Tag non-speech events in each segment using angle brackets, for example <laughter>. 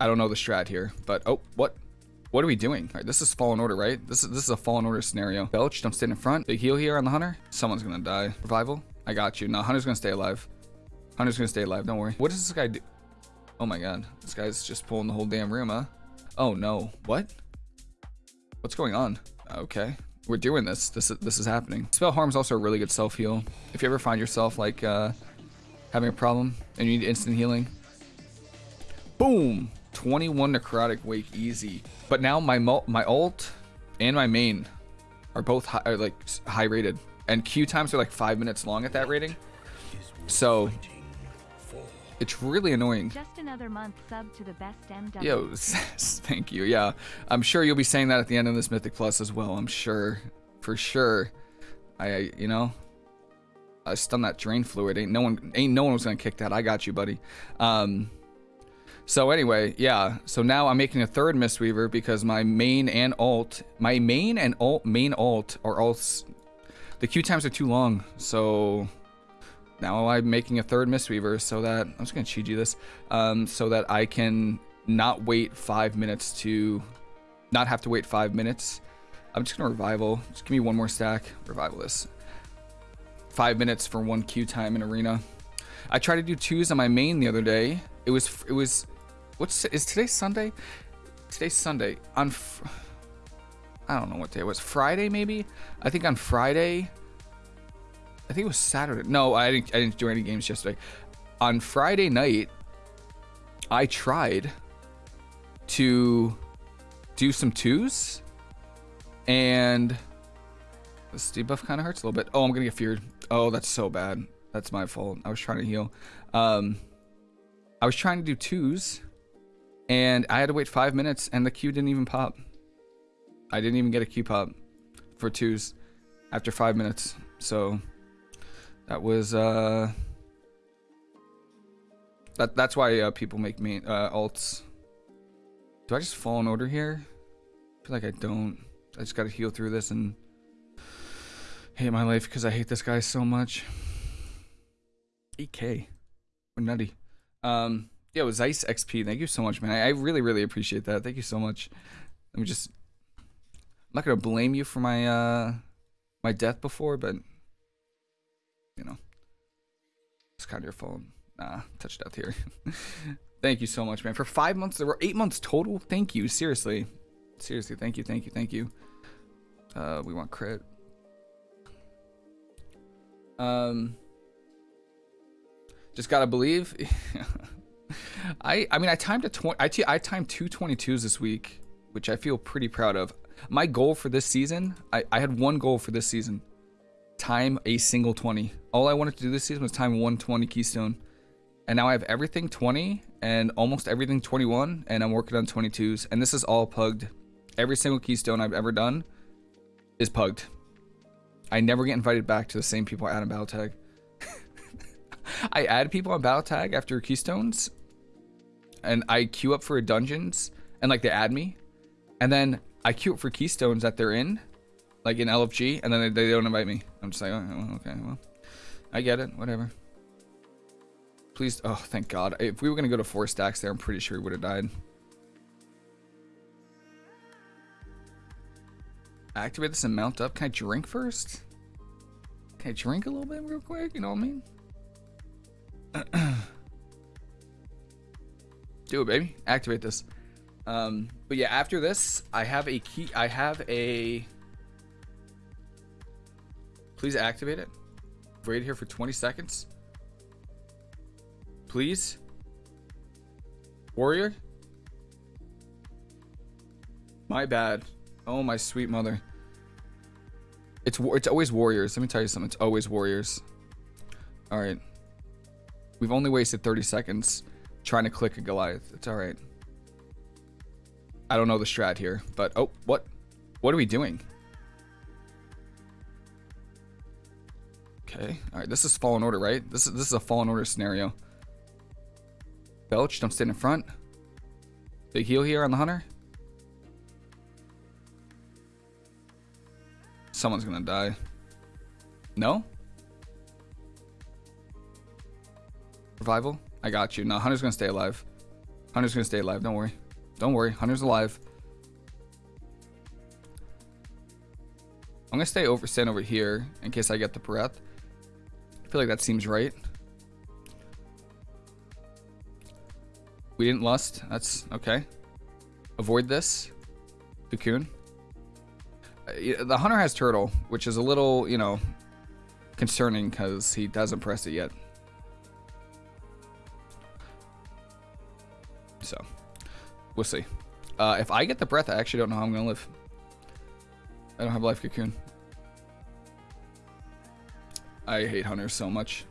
I don't know the strat here, but oh, what? What are we doing? All right, this is Fallen Order, right? This is this is a Fallen Order scenario. Belch, don't stand in front. Big heal here on the Hunter. Someone's gonna die. Revival. I got you. No, Hunter's gonna stay alive. Hunter's gonna stay alive. Don't worry. What does this guy do? Oh my god, this guy's just pulling the whole damn room, huh? Oh no. What? What's going on? Okay. We're doing this. This is this is happening. Expel Harm's also a really good self heal. If you ever find yourself like uh, having a problem and you need instant healing, boom, 21 necrotic wake easy. But now my my ult and my main are both high, are like high rated, and Q times are like five minutes long at that rating. So it's really annoying. Just another month sub to the best MW. Yo, <laughs> thank you. Yeah, I'm sure you'll be saying that at the end of this Mythic Plus as well. I'm sure, for sure. I, you know, I stun that drain fluid. Ain't no one, ain't no one was gonna kick that. I got you, buddy. Um, so anyway, yeah. So now I'm making a third Mistweaver because my main and alt, my main and alt, main alt are all, The Q times are too long, so now I'm making a third Mistweaver so that I'm just gonna cheat you this, um, so that I can not wait five minutes to, not have to wait five minutes. I'm just gonna revival. Just give me one more stack. Revival this. Five minutes for one Q time in arena. I tried to do twos on my main the other day. It was it was, what's is today Sunday? Today's Sunday. On, I don't know what day it was. Friday maybe. I think on Friday. I think it was Saturday. No, I didn't. I didn't do any games yesterday. On Friday night, I tried to do some twos, and this debuff kind of hurts a little bit. Oh, I'm gonna get feared. Oh, that's so bad. That's my fault. I was trying to heal. Um, I was trying to do twos, and I had to wait five minutes, and the Q didn't even pop. I didn't even get a Q pop for twos after five minutes. So that was uh that that's why uh, people make me uh, alts. Do I just fall in order here? I feel like I don't. I just gotta heal through this and hate my life because I hate this guy so much. 8k. We're nutty. Um yo, Zeiss XP, thank you so much, man. I, I really, really appreciate that. Thank you so much. Let me just I'm not gonna blame you for my uh my death before, but you know, it's kind of your phone. Nah, touch death here. <laughs> thank you so much, man. For five months, there were eight months total. Thank you. Seriously. Seriously. Thank you. Thank you. Thank you. Uh, we want crit. Um, just gotta believe. <laughs> I I mean I timed a twenty. I, I timed two 22s this week, which I feel pretty proud of. My goal for this season, I, I had one goal for this season time a single 20. All I wanted to do this season was time 120 Keystone. And now I have everything 20 and almost everything 21 and I'm working on 22s. And this is all pugged. Every single Keystone I've ever done is pugged. I never get invited back to the same people I add on Battle Tag. <laughs> I add people on Battle Tag after Keystones and I queue up for a dungeons and like they add me. And then I queue up for Keystones that they're in like in LFG, and then they, they don't invite me. I'm just like, oh, okay, well, I get it, whatever. Please, oh, thank God. If we were gonna go to four stacks there, I'm pretty sure we would have died. Activate this and mount up. Can I drink first? Can I drink a little bit real quick? You know what I mean? <clears throat> Do it, baby. Activate this. Um, but yeah, after this, I have a key. I have a Please activate it. Wait here for 20 seconds. Please. Warrior? My bad. Oh, my sweet mother. It's it's always warriors. Let me tell you something. It's always warriors. All right. We've only wasted 30 seconds trying to click a Goliath. It's all right. I don't know the strat here, but oh, what? What are we doing? Okay. All right. This is Fallen Order, right? This is this is a Fallen Order scenario. Belch, don't stand in front. Big heal here on the hunter. Someone's gonna die. No? Revival? I got you. No, Hunter's gonna stay alive. Hunter's gonna stay alive. Don't worry. Don't worry. Hunter's alive. I'm gonna stay over, stand over here in case I get the breath. I feel like that seems right. We didn't lust. That's okay. Avoid this. Cocoon. Uh, the hunter has turtle, which is a little, you know, concerning because he doesn't press it yet. We'll see. Uh, if I get the breath, I actually don't know how I'm gonna live. I don't have life cocoon. I hate hunters so much.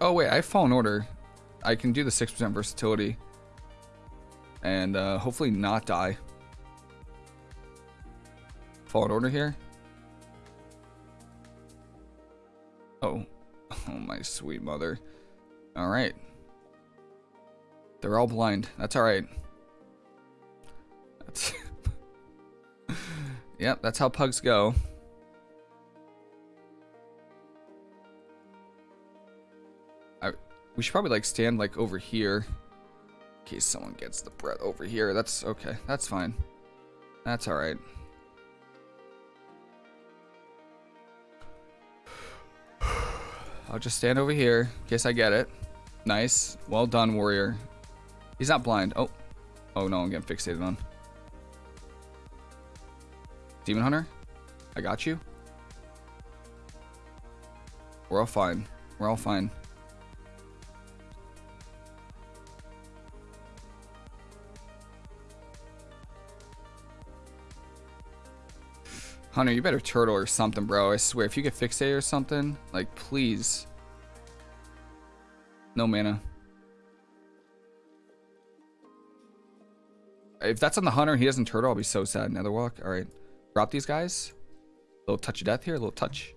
Oh wait, I have fallen order. I can do the 6% versatility. And uh, hopefully not die. Fallen order here. Oh. <laughs> Oh my sweet mother. Alright. They're all blind. That's alright. That's <laughs> yep, that's how pugs go. I, we should probably like stand like over here in case someone gets the breath over here. That's okay. That's fine. That's alright. I'll just stand over here in case I get it. Nice. Well done, warrior. He's not blind. Oh. Oh no, I'm getting fixated on. Demon Hunter? I got you. We're all fine. We're all fine. Hunter, you better turtle or something, bro. I swear, if you get fixated or something, like, please. No mana. If that's on the Hunter he doesn't turtle, I'll be so sad. Netherwalk. Alright. Drop these guys. A little touch of death here. A little touch.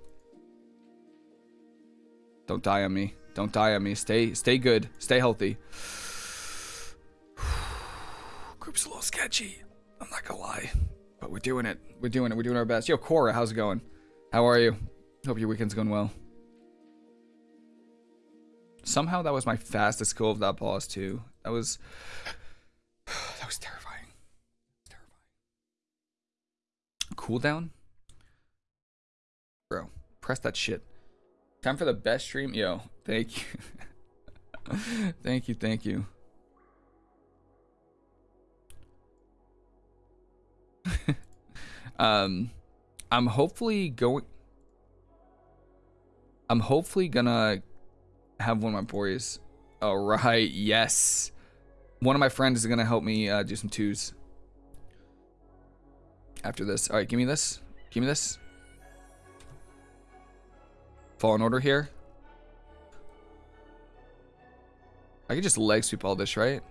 Don't die on me. Don't die on me. Stay stay good. Stay healthy. <sighs> Group's a little sketchy. I'm not gonna lie. But we're doing it. We're doing it. We're doing our best. Yo, Cora, how's it going? How are you? Hope your weekend's going well. Somehow that was my fastest kill of that boss too. That was <sighs> that was. Terrifying. Cooldown? Bro, press that shit. Time for the best stream. Yo, thank you. <laughs> thank you, thank you. <laughs> um, I'm hopefully going. I'm hopefully gonna have one of my boys. All right, yes. One of my friends is gonna help me uh, do some twos. After this, all right, give me this. Give me this. Fallen order here. I could just leg sweep all this, right?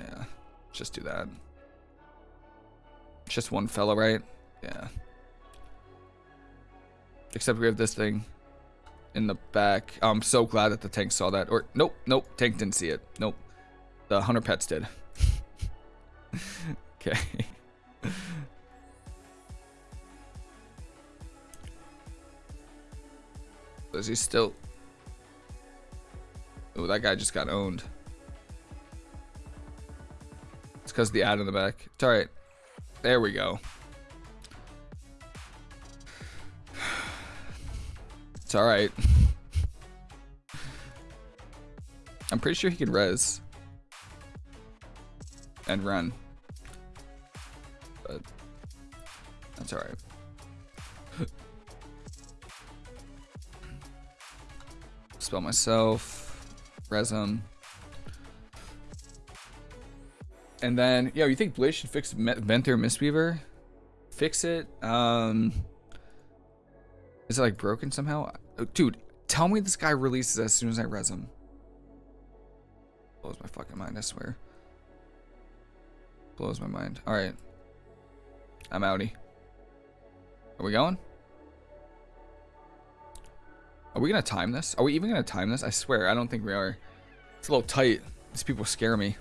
Yeah, just do that. Just one fellow, right? Yeah. Except we have this thing in the back. I'm so glad that the tank saw that. Or, nope, nope, tank didn't see it. Nope. The hunter pets did. <laughs> okay. Is he still... Oh, that guy just got owned. It's because the ad in the back. It's alright. There we go. <sighs> It's alright. <laughs> I'm pretty sure he can res. And run. But that's alright. <laughs> Spell myself. Res. And then, yo, you think Blaze should fix Venthyr Mistweaver? Fix it? Um, is it like broken somehow? Oh, dude, tell me this guy releases as soon as I res him. Blows my fucking mind, I swear. Blows my mind. Alright. I'm outie. Are we going? Are we gonna time this? Are we even gonna time this? I swear, I don't think we are. It's a little tight. These people scare me.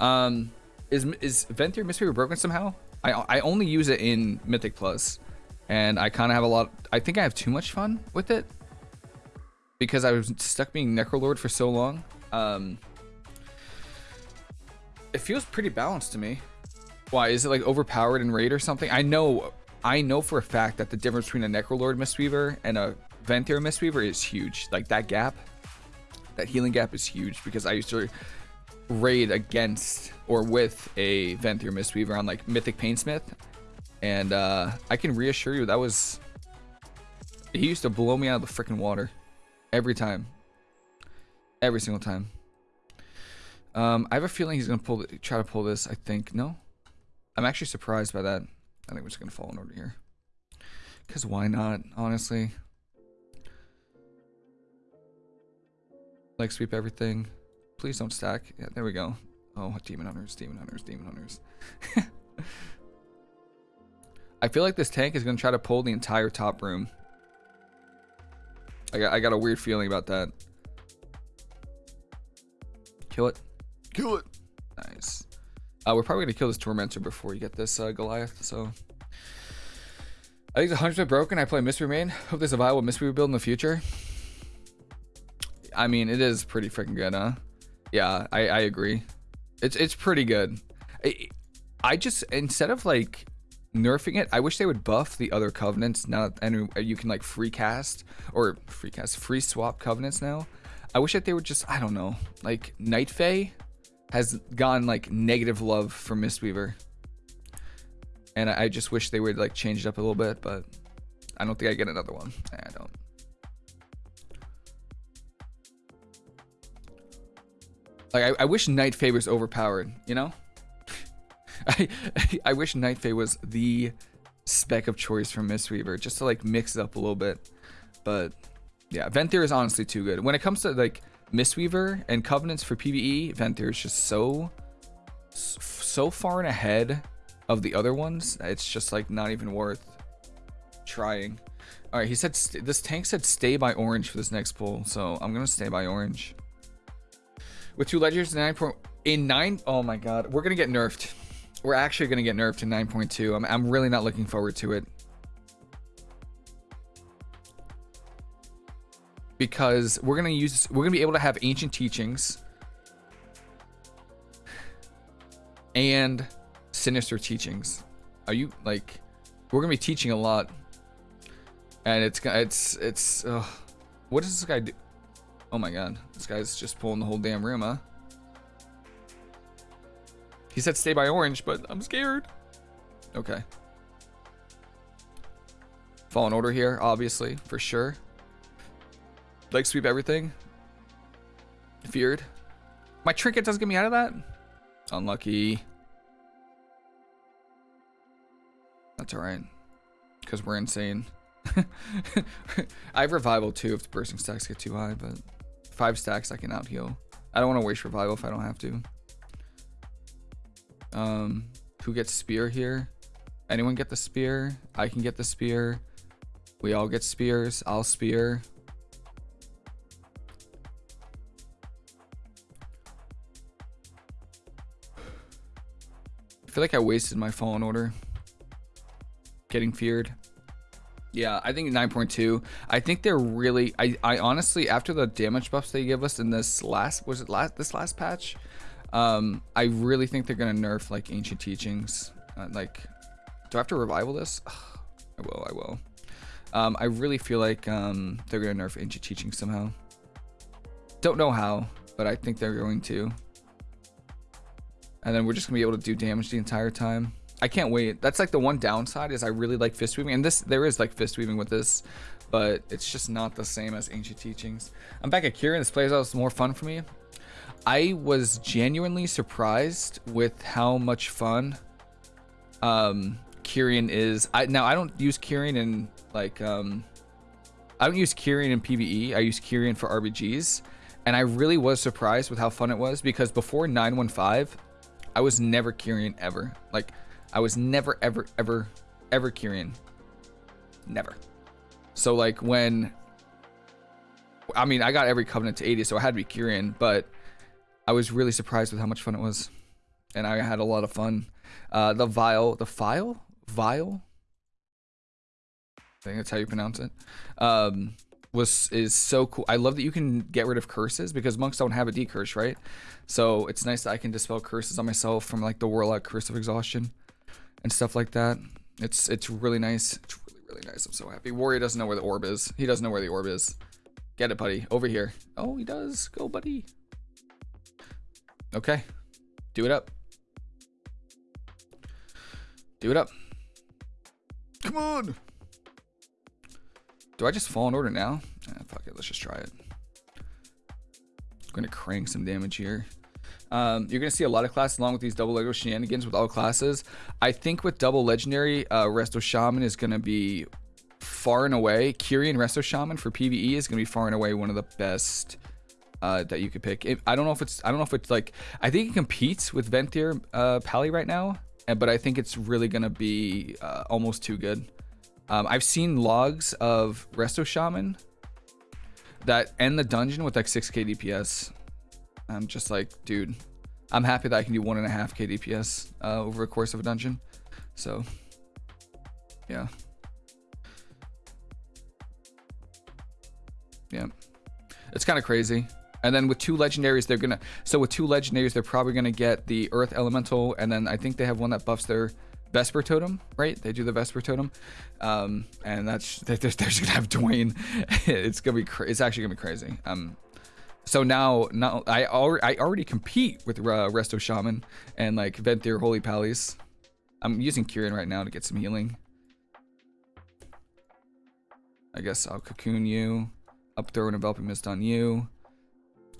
Um, is is Venthyr Mistweaver broken somehow? I I only use it in Mythic Plus, and I kind of have a lot. I think I have too much fun with it because I was stuck being Necrolord for so long. Um, it feels pretty balanced to me. Why is it like overpowered in raid or something? I know, I know for a fact that the difference between a Necrolord Mistweaver and a Venthyr Mistweaver is huge. Like that gap, that healing gap is huge because I used to raid against or with a Venthyr Mistweaver on like Mythic Painsmith, and uh, I can reassure you that was he used to blow me out of the freaking water every time, every single time. Um, I have a feeling he's gonna pull, the, try to pull this. I think no. I'm actually surprised by that. I think we're just gonna fall in order here. Cause why not? Honestly. Leg sweep everything. Please don't stack. Yeah, there we go. Oh, demon hunters, demon hunters, demon hunters. <laughs> I feel like this tank is gonna try to pull the entire top room. I got, I got a weird feeling about that. Kill it. Kill it. Nice. Uh, we're probably gonna kill this tormentor before you get this uh, Goliath. So I think the hundred broken. I play Mystery Main. Hope there's a viable Mystery build in the future. I mean, it is pretty freaking good, huh? Yeah, I, I agree. It's it's pretty good. I, I just instead of like nerfing it, I wish they would buff the other covenants now and you can like free cast or free cast free swap covenants now. I wish that they would just I don't know like Night Fae has gone like negative love for Mistweaver, and I, I just wish they would like change it up a little bit, but I don't think I get another one. I don't. Like I, I wish Night Fae was overpowered, you know? <laughs> I <laughs> I wish Night Fae was the spec of choice for Mistweaver, just to like mix it up a little bit. But yeah, Venthyr is honestly too good. When it comes to like Mistweaver and Covenants for PvE, Venthyr is just so so far and ahead of the other ones. It's just like not even worth trying. All right, he said this tank said stay by orange for this next pull, so I'm gonna stay by orange. With two ledgers, nine point in nine. Oh my god, we're gonna get nerfed. We're actually gonna get nerfed to 9.2. I'm I'm really not looking forward to it. Because we're gonna use we're gonna be able to have ancient teachings and sinister teachings. Are you like we're gonna be teaching a lot, and it's it's it's. Uh, what does this guy do? Oh my god, this guy's just pulling the whole damn room, huh? He said stay by orange, but I'm scared. Okay. Fallen order here, obviously, for sure. Leg sweep everything. Feared. My trinket doesn't get me out of that? Unlucky. That's alright. Because we're insane. <laughs> I have revival too if the bursting stacks get too high, but five stacks I can out heal. I don't want to waste revival if I don't have to. Um, who gets spear here? Anyone get the spear? I can get the spear. We all get spears. I'll spear. I feel like I wasted my fallen order. Getting feared. Yeah, I think 9.2. I think they're really I I honestly after the damage buffs they give us in this last was it last this last patch, um I really think they're going to nerf like ancient teachings. Uh, like do I have to revival this? Ugh, <sighs> I will, I will. Um I really feel like um they're to nerf ancient teachings somehow. Don't know how, but I think they're going to. And then we're just to be able to do damage the entire time. I can't wait. That's like the one downside is I really like fist weaving, and this there is like fist weaving with this, but it's just not the same as ancient teachings. I'm back at Kyrian. This plays out more fun for me. I was genuinely surprised with how much fun um Kyrian is. I now I don't use Kyrian in like um I don't use Kyrian in PvE. I use Kyrian for RBGs. And I really was surprised with how fun it was because before 915, I was never Kyrian ever. Like I was never, ever, ever, ever Kyrian. Never. So like when, I mean, I got every Covenant to 80, so I had to be Kyrian, but I was really surprised with how much fun it was. And I had a lot of fun. Uh, the Vile, the File? Vile? I think that's how you pronounce it. Um, was is so cool. I love that you can get rid of curses because monks don't have a decurse, right? So it's nice that I can dispel curses on myself from like the warlock curse of exhaustion and stuff like that. It's it's really nice. It's really really nice. I'm so happy. Warrior doesn't know where the orb is. He doesn't know where the orb is. Get it, buddy. Over here. Oh, he does. Go, buddy. Okay. Do it up. Do it up. Come on. Do I just fall in order now? Eh, fuck it. Let's just try it. I'm going to crank some damage here. Um, you're going to see a lot of classes along with these double Lego shenanigans with all classes. I think with double legendary, uh, Resto Shaman is going to be far and away. Kyrian Resto Shaman for PvE is going to be far and away one of the best uh, that you could pick. It, I don't know if it's, I don't know if it's like, I think it competes with Venthyr uh, Pally right now, but I think it's really going to be uh, almost too good. Um, I've seen logs of Resto Shaman that end the dungeon with like 6k DPS. I'm just like, dude, I'm happy that I can do one and a half k DPS uh, over a course of a dungeon. So, yeah. Yeah. It's kind of crazy. And then with two legendaries, they're gonna. So with two legendaries, they're probably gonna get the Earth Elemental, and then I think they have one that buffs their Vesper Totem, right? They do the Vesper Totem, um, and that's <laughs> they're, they're just gonna have Dwayne. <laughs> it's gonna be. it's actually gonna be crazy. Um, so now, now I already I already compete with uh, Resto Shaman and like Venthyr Holy Pallies. I'm using Kyrian right now to get some healing. I guess I'll cocoon you. Up throw an enveloping mist on you.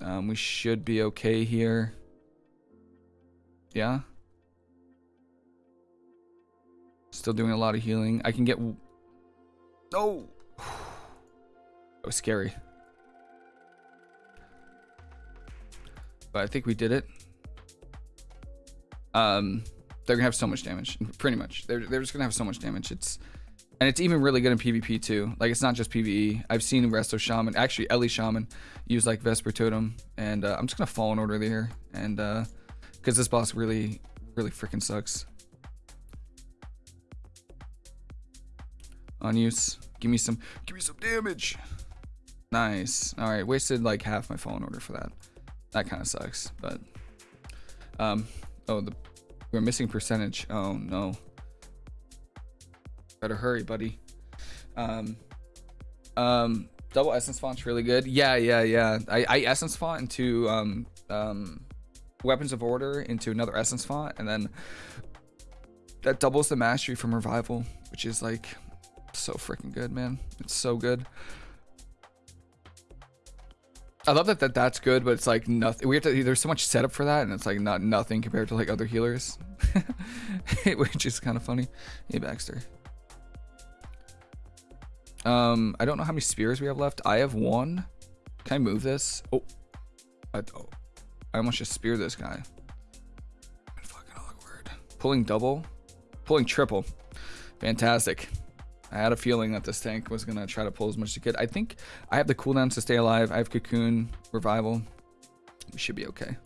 Um, we should be okay here. Yeah. Still doing a lot of healing. I can get... Oh! <sighs> That was scary. But I think we did it. Um, they're gonna have so much damage. Pretty much. They're, they're just gonna have so much damage. It's... And it's even really good in PvP too. Like it's not just PvE. I've seen Resto Shaman, actually Ele Shaman, use like Vesper Totem. And uh, I'm just gonna fall in order there. And uh, because this boss really, really freaking sucks. On use. Give me some, give me some damage. Nice. All right, wasted like half my fallen order for that. That kind of sucks, but um, oh the we're missing percentage. Oh no. Better hurry, buddy. Um, um, double essence font's really good. Yeah, yeah, yeah. I, I essence font into um, um, weapons of order into another essence font, and then that doubles the mastery from revival, which is like so freaking good, man. It's so good. I love that, that that's good, but it's like nothing. We have to. There's so much setup for that, and it's like not nothing compared to like other healers, <laughs> which is kind of funny. Hey Baxter. Um, I don't know how many spears we have left. I have one. Can I move this? Oh, I, oh, I almost just spear this guy. Fucking awkward. Pulling double, pulling triple. Fantastic. I had a feeling that this tank was gonna try to pull as much as it could. I think I have the cooldowns to stay alive. I have cocoon, revival. We should be okay.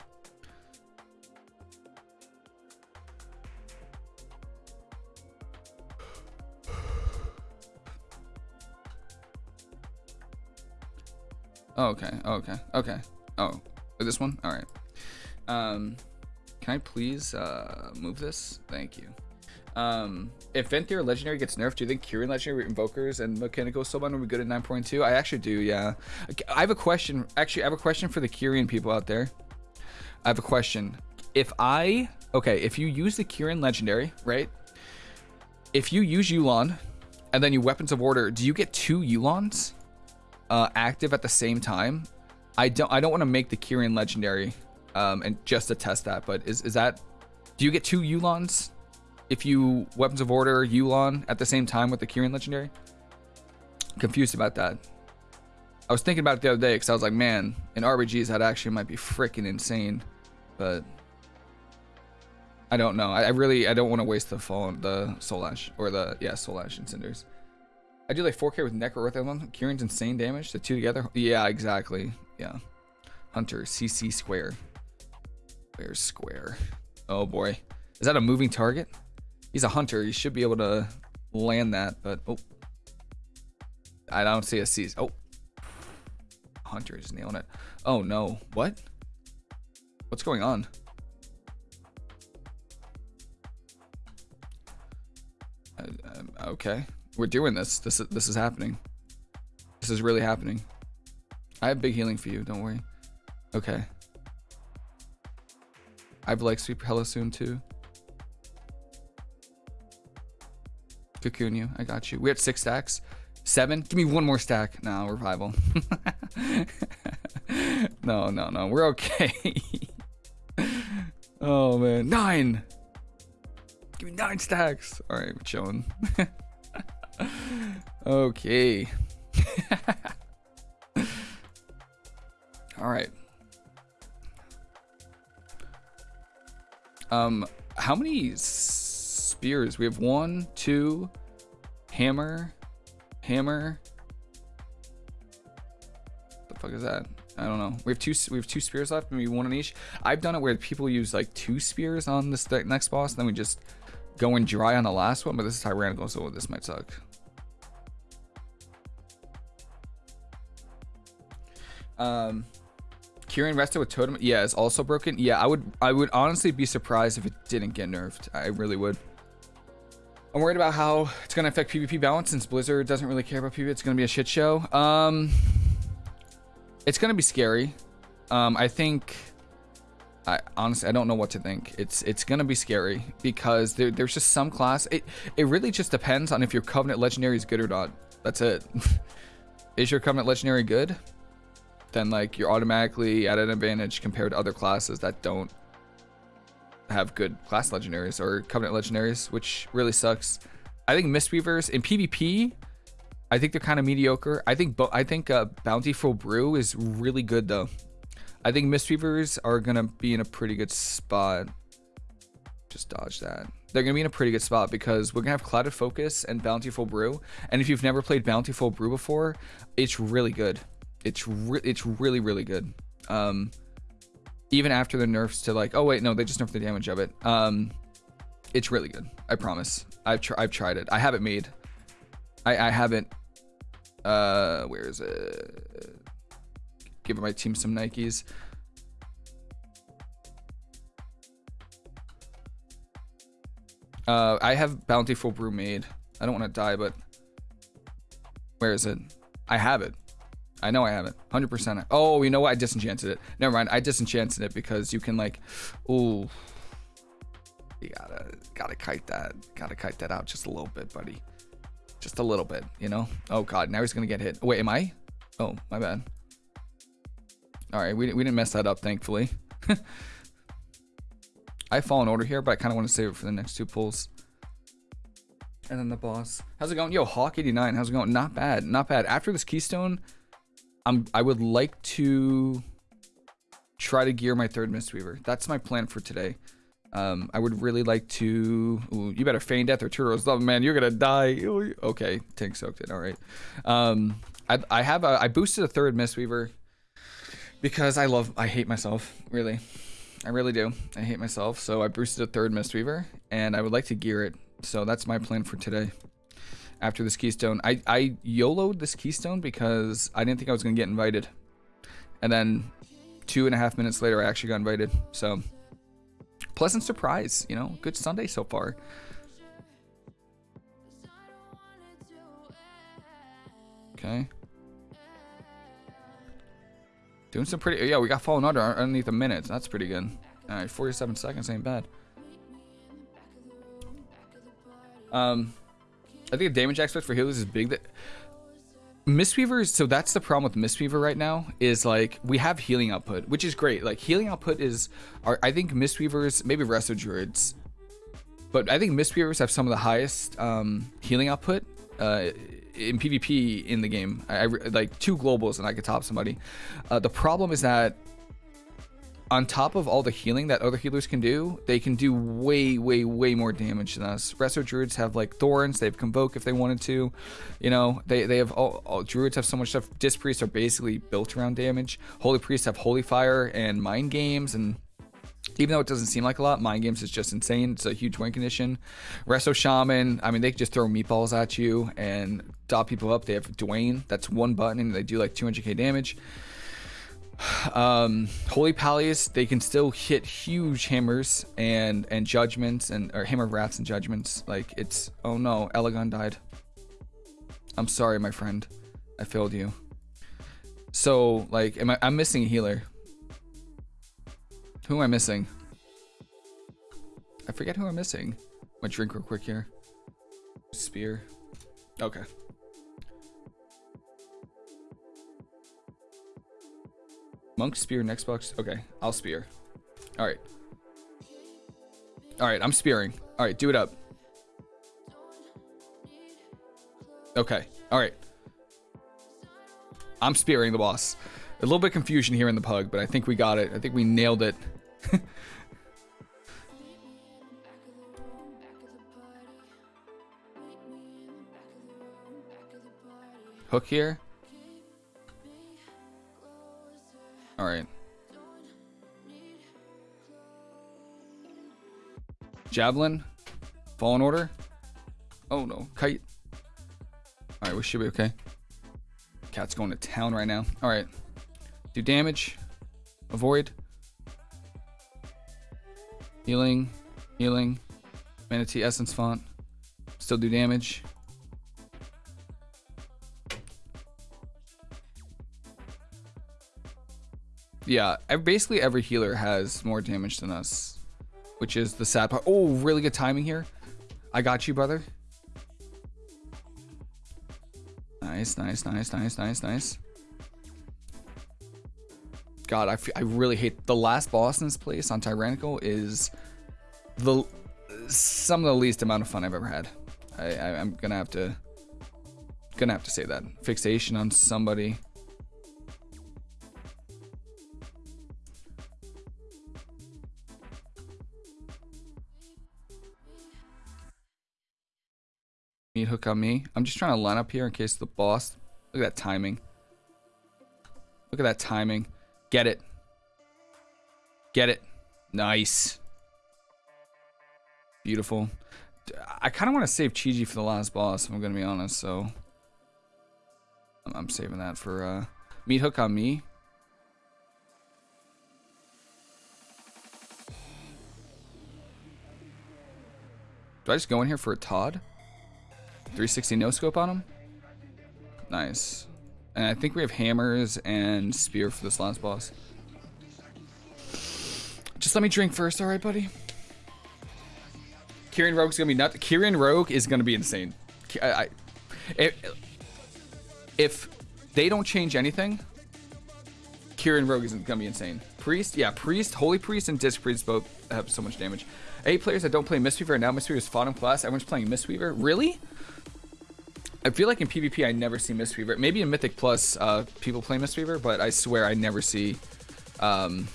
Okay. Okay. Okay. Oh, this one? All right. Um, can I please uh, move this? Thank you. Um, if Venthyr Legendary gets nerfed, do you think Kyrian Legendary Invokers and Mechanical Soulbind will be good at 9.2? I actually do, yeah. I have a question. Actually, I have a question for the Kyrian people out there. I have a question. If I... Okay, if you use the Kyrian Legendary, right? If you use Yu'lon, and then you Weapons of Order, do you get two Yu'lons? uh, active at the same time. I don't I don't want to make the Kyrian legendary um, and just to test that, but is, is that do you get two Yu'lons if you weapons of order Yu'lon at the same time with the Kyrian legendary? Confused about that. I was thinking about it the other day because I was like, man, in RBGs that actually might be freaking insane, but I don't know. I, I really I don't want to waste the phone the Soul Ash or the yeah Soul Ash and Cinders. I do like 4k with Necro Earth Emblem. Kyrian's insane damage. The two together. Yeah, exactly. Yeah. Hunter, CC square. Where's square? Oh boy. Is that a moving target? He's a hunter. He should be able to land that, but oh. I don't see a C. Oh, Hunter is nailing it. Oh no. What? What's going on? Uh, um, okay. We're doing this. This is this is happening. This is really happening. I have big healing for you, don't worry. Okay. I have leg sweep hella soon too. Cocoon you. I got you. We had six stacks. Seven? Give me one more stack. No, revival. <laughs> no, no, no. We're okay. <laughs> oh man. Nine! Give me nine stacks. Alright, we're chilling. <laughs> okay. Alright. Um, how many spears? We have one, two, hammer, hammer. The fuck is that? I don't know. We have two. We have two spears left, maybe one on each. I've done it where people use like two spears on this next boss, and then we just go in dry on the last one. But this is tyrannical, so this might suck. Um, Kyrian rested with totem. Yeah, it's also broken. Yeah, I would. I would honestly be surprised if it didn't get nerfed. I really would. I'm worried about how it's going to affect PvP balance since Blizzard doesn't really care about PvP. It's going to be a shit show. Um, it's going to be scary. Um, I think, I honestly, I don't know what to think. It's it's going to be scary because there, there's just some class. It, it really just depends on if your Covenant Legendary is good or not. That's it. <laughs> is your Covenant Legendary good? Then like you're automatically at an advantage compared to other classes that don't have good class legendaries or covenant legendaries, which really sucks. I think Mistweavers in PvP, I think they're kind of mediocre. I think I think uh, Bountiful Brew is really good though. I think Mistweavers are gonna be in a pretty good spot. Just dodge that. They're gonna be in a pretty good spot because we're gonna have Clouded Focus and Bountiful Brew. And if you've never played Bountiful Brew before, it's really good. It's re it's really really good. Um, even after the nerfs to like, oh wait, no, they just nerfed the damage of it. Um, it's really good. I promise. I've tr I've tried it. I haven't made. I I haven't. Uh, where is it? Giving my team some Nikes. Uh, I have Bountiful Brew made. I don't want to die, but where is it? I have it. I know I have it. 100%. Oh, you know what? I disenchanted it. Never mind. I disenchanted it because you can like, ooh, you gotta, gotta kite that. Gotta kite that out just a little bit, buddy. Just a little bit, you know? Oh God, now he's gonna get hit. Wait, am I? Oh, my bad. All right, we, we didn't mess that up, thankfully. <laughs> I fall in order here, but I kind of want to save it for the next two pulls. And then the boss. How's it going? Yo, Hawk89, how's it going? Not bad, not bad. After this Keystone, I'm I would like to try to gear my third Mistweaver. That's my plan for today. Um, I would really like to. Ooh, you better feign death or Turo's love, man. You're gonna die. Okay, tank soaked it. All right. Um, I I have a I boosted a third Mistweaver because I love I hate myself really. I really do. I hate myself. So I boosted a third Mistweaver and I would like to gear it. So that's my plan for today after this keystone. I, I YOLO'd this keystone because I didn't think I was going to get invited. And then two and a half minutes later, I actually got invited. So, pleasant surprise, you know, good Sunday so far. Okay. Doing some pretty, yeah, we got fallen under underneath a minute. That's pretty good. All right, 47 seconds ain't bad. Um, I think the damage aspect for healers is big. That Mistweaver, so that's the problem with Mistweaver right now, is like we have healing output, which is great. Like healing output is, are, I think Mistweavers, maybe Resto Druids, but I think Mistweavers have some of the highest um, healing output uh, in PvP in the game. I, I, like two globals and I could top somebody. Uh, the problem is that on top of all the healing that other healers can do, they can do way, way, way more damage than us. Resto Druids have like Thorns, they have Convoke if they wanted to. You know, they, they have all, all Druids have so much stuff. Disc Priests are basically built around damage. Holy Priests have Holy Fire and Mind Games and even though it doesn't seem like a lot, mind games is just insane. It's a huge win condition. Resto Shaman, I mean, they just throw meatballs at you and dot people up. They have Dwayne, that's one button, and they do like 200k damage. Um, Holy Pallies, they can still hit huge hammers and and judgments and or hammer rats and judgments. Like it's oh no, Elegon died. I'm sorry, my friend. I failed you. So like, am I? I'm missing a healer. Who am I missing? I forget who I'm missing. Gonna drink real quick here. Spear. Okay. Monk spear next box. Okay, I'll spear. All right. All right, I'm spearing. All right, do it up. Okay. All right. I'm spearing the boss. A little bit confusion here in the pug, but I think we got it. I think we nailed it. <laughs> Hook here. All right. Javelin. Fallen Order. Oh no. Kite. All right, we should be okay. Cat's going to town right now. All right. Do damage. Avoid. Healing. Healing. Mana Tea Essence Font. Still do damage. Yeah, basically every healer has more damage than us, which is the sad part. Oh, really good timing here. I got you, brother. Nice, nice, nice, nice, nice, nice. God, I, I really hate the last boss in this place on Tyrannical is the some of the least amount of fun I've ever had. I, I I'm gonna have to gonna have to say that fixation on somebody. Meat hook on me. I'm just trying to line up here in case the boss. Look at that timing. Look at that timing. Get it. Get it. Nice. Beautiful. I kind of want to save Chi-Ji for the last boss, if I'm going to be honest, so... I'm saving that for uh, meat hook on me. Do I just go in here for a Todd? 360 no scope on him. Nice. And I think we have hammers and spear for this last boss. Just let me drink first, alright, buddy? Kyrian Rogue's gonna be nuts. Kyrian Rogue is gonna be insane. I, I, if, if they don't change anything, Kyrian Rogue is gonna be insane. Priest, yeah, Priest, Holy Priest, and Disc Priest both have so much damage. Eight players that don't play Mistweaver, now Mistweaver is in class. Everyone's playing Mistweaver. Really? I feel like in PvP I never see Mistweaver. Maybe in Mythic Plus uh, people play Mistweaver, but I swear I never see. Um,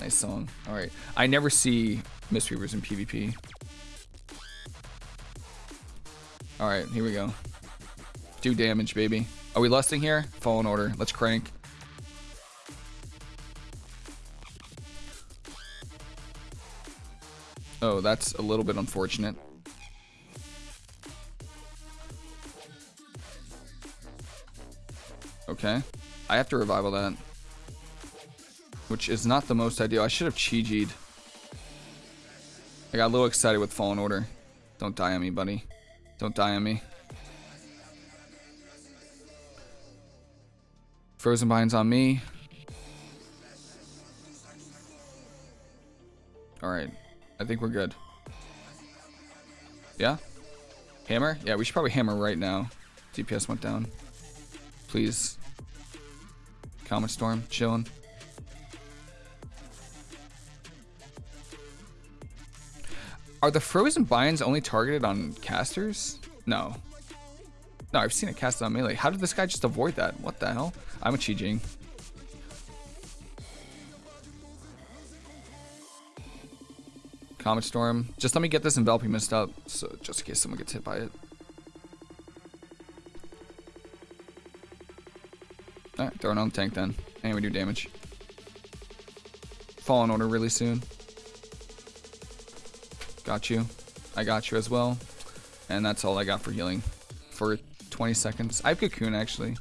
nice song. All right, I never see Mistweavers in PvP. All right, here we go. Do damage, baby. Are we lusting here? Fallen Order. Let's crank. Oh, that's a little bit unfortunate. Okay. I have to revival that. Which is not the most ideal. I should have chi -G'd. I got a little excited with Fallen Order. Don't die on me, buddy. Don't die on me. Frozen Binds on me. Alright. I think we're good. Yeah? Hammer? Yeah, we should probably hammer right now. DPS went down. Please. Comet Storm, chilling. Are the frozen binds only targeted on casters? No. No, I've seen it cast on melee. How did this guy just avoid that? What the hell? I'm a Chi-Jing. Comet Storm. Just let me get this enveloping mist up, so just in case someone gets hit by it. Alright, throw it on the tank then. And we do damage. Fallen Order really soon. Got you. I got you as well. And that's all I got for healing. For 20 seconds. I have Cocoon actually.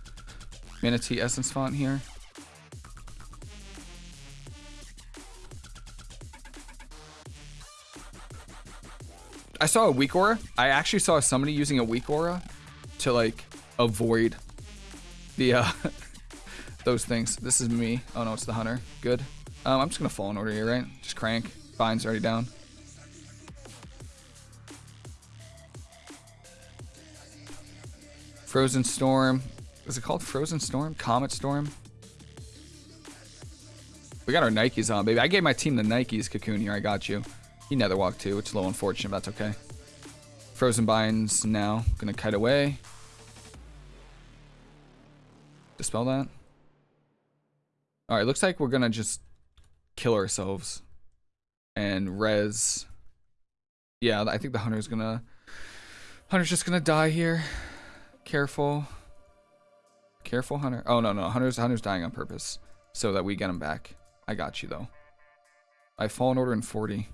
Mana Tea Essence font here. I saw a weak aura. I actually saw somebody using a weak aura to like avoid the uh <laughs> those things. This is me. Oh no, it's the hunter. Good. Um, I'm just gonna Fallen Order here, right? Just crank. Bind's already down. Frozen Storm. Is it called Frozen Storm? Comet Storm? We got our Nikes on, baby. I gave my team the Nikes, Cocoon here. I got you. He nether walked too. It's a little unfortunate, but that's okay. Frozen binds now. Gonna kite away. Dispel that. Alright, looks like we're gonna just kill ourselves. And res. Yeah, I think the hunter's gonna... Hunter's just gonna die here. Careful. Careful, Hunter. Oh, no, no. Hunter's, Hunter's dying on purpose. So that we get him back. I got you, though. I Fallen Order in 40.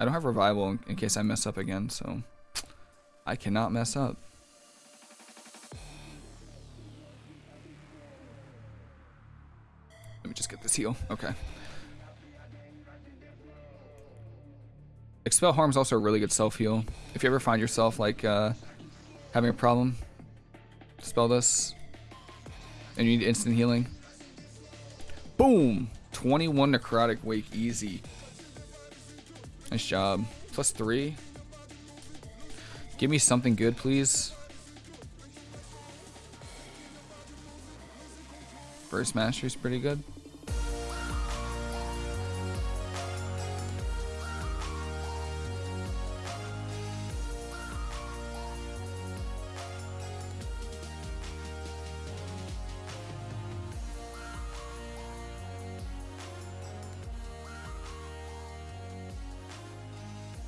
I don't have revival in, in case I mess up again, so... I cannot mess up. Heal. Okay. Expel Harm is also a really good self-heal. If you ever find yourself, like, uh, having a problem, spell this, and you need instant healing. Boom! 21 Necrotic Wake, easy. Nice job. Plus 3. Give me something good, please. First Mastery's pretty good.